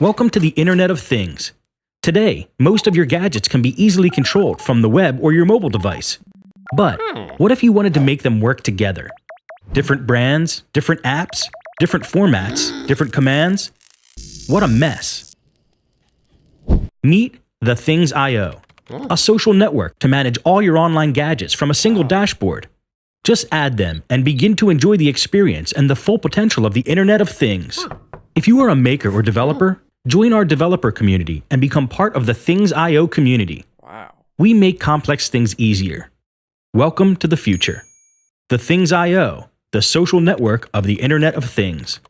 Welcome to the Internet of Things. Today, most of your gadgets can be easily controlled from the web or your mobile device. But hmm. what if you wanted to make them work together? Different brands, different apps, different formats, different commands? What a mess. Meet The Things IO, hmm. a social network to manage all your online gadgets from a single dashboard. Just add them and begin to enjoy the experience and the full potential of the Internet of Things. Hmm. If you are a maker or developer, join our developer community and become part of the Things IO community. Wow. We make complex things easier. Welcome to the future. The Things IO, the social network of the Internet of Things.